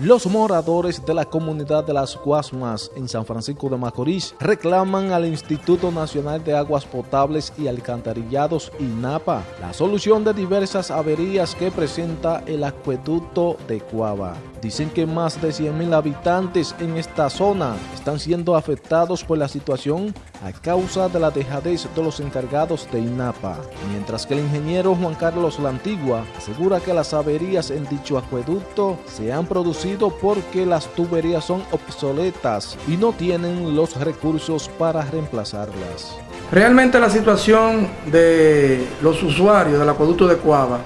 Los moradores de la comunidad de las Guasmas en San Francisco de Macorís reclaman al Instituto Nacional de Aguas Potables y Alcantarillados INAPA la solución de diversas averías que presenta el acueducto de Cuava. Dicen que más de 100.000 habitantes en esta zona están siendo afectados por la situación a causa de la dejadez de los encargados de INAPA, mientras que el ingeniero Juan Carlos Lantigua asegura que las averías en dicho acueducto se han producido porque las tuberías son obsoletas y no tienen los recursos para reemplazarlas. Realmente la situación de los usuarios del acueducto de Cuava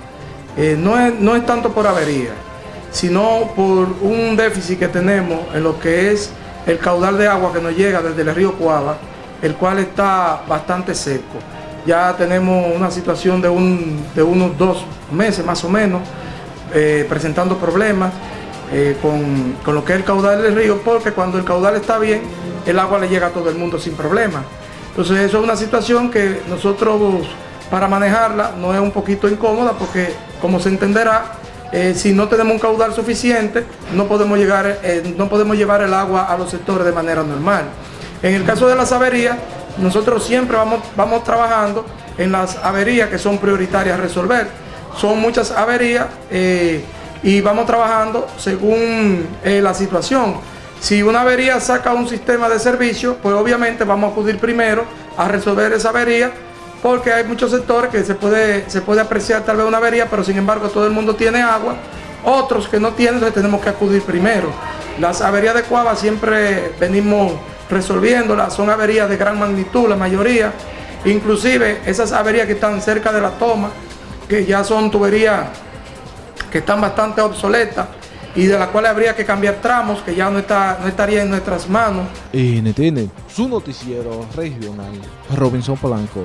eh, no, es, no es tanto por avería, sino por un déficit que tenemos en lo que es el caudal de agua que nos llega desde el río Cuava, el cual está bastante seco. Ya tenemos una situación de, un, de unos dos meses más o menos, eh, presentando problemas eh, con, lo que es el caudal del río, porque cuando el caudal está bien, el agua le llega a todo el mundo sin problema. Entonces eso es una situación que nosotros para manejarla no es un poquito incómoda porque como se entenderá, eh, si no tenemos un caudal suficiente, no podemos, llegar, eh, no podemos llevar el agua a los sectores de manera normal. En el caso de las averías, nosotros siempre vamos, vamos trabajando en las averías que son prioritarias a resolver. Son muchas averías y vamos trabajando según eh, la situación. Si una avería saca un sistema de servicio, pues obviamente vamos a acudir primero a resolver esa avería, porque hay muchos sectores que se puede, se puede apreciar tal vez una avería, pero sin embargo todo el mundo tiene agua, otros que no tienen, entonces tenemos que acudir primero. Las averías de Cuava siempre venimos resolviéndolas, son averías de gran magnitud, la mayoría, inclusive esas averías que están cerca de la toma, que ya son tuberías que están bastante obsoletas y de las cuales habría que cambiar tramos que ya no, está, no estaría en nuestras manos. NTN, su noticiero regional, Robinson Polanco.